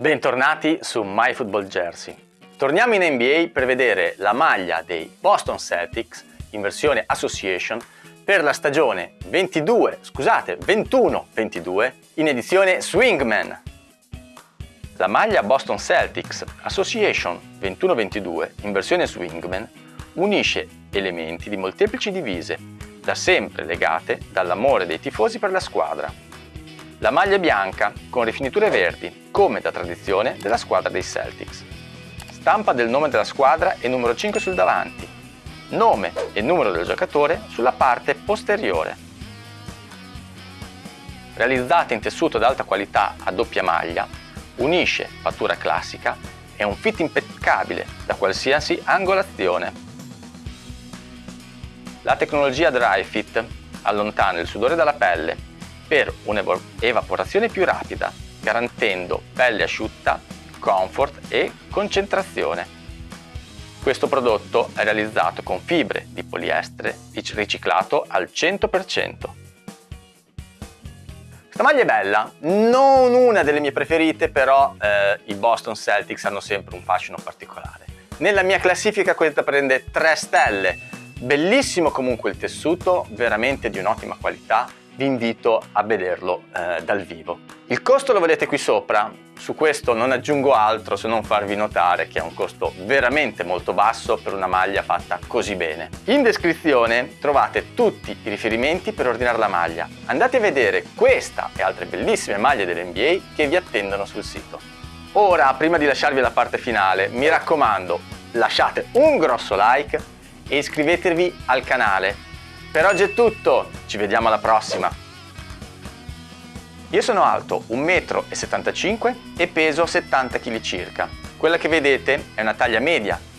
Bentornati su MyFootballJersey. Torniamo in NBA per vedere la maglia dei Boston Celtics in versione Association per la stagione 22, scusate, 21-22 in edizione Swingman. La maglia Boston Celtics Association 21-22 in versione Swingman unisce elementi di molteplici divise, da sempre legate dall'amore dei tifosi per la squadra la maglia bianca con rifiniture verdi, come da tradizione della squadra dei Celtics. Stampa del nome della squadra e numero 5 sul davanti. Nome e numero del giocatore sulla parte posteriore. Realizzata in tessuto ad alta qualità a doppia maglia, unisce fattura classica e un fit impeccabile da qualsiasi angolazione. La tecnologia Dry Fit allontana il sudore dalla pelle per un'evaporazione più rapida, garantendo pelle asciutta, comfort e concentrazione. Questo prodotto è realizzato con fibre di poliestere riciclato al 100%. Questa maglia è bella, non una delle mie preferite, però eh, i Boston Celtics hanno sempre un fascino particolare. Nella mia classifica questa prende 3 stelle, bellissimo comunque il tessuto, veramente di un'ottima qualità, vi invito a vederlo eh, dal vivo. Il costo lo vedete qui sopra, su questo non aggiungo altro se non farvi notare che è un costo veramente molto basso per una maglia fatta così bene. In descrizione trovate tutti i riferimenti per ordinare la maglia. Andate a vedere questa e altre bellissime maglie dell'NBA che vi attendono sul sito. Ora, prima di lasciarvi la parte finale, mi raccomando, lasciate un grosso like e iscrivetevi al canale per oggi è tutto, ci vediamo alla prossima! Io sono alto 1,75 m e peso 70 kg circa. Quella che vedete è una taglia media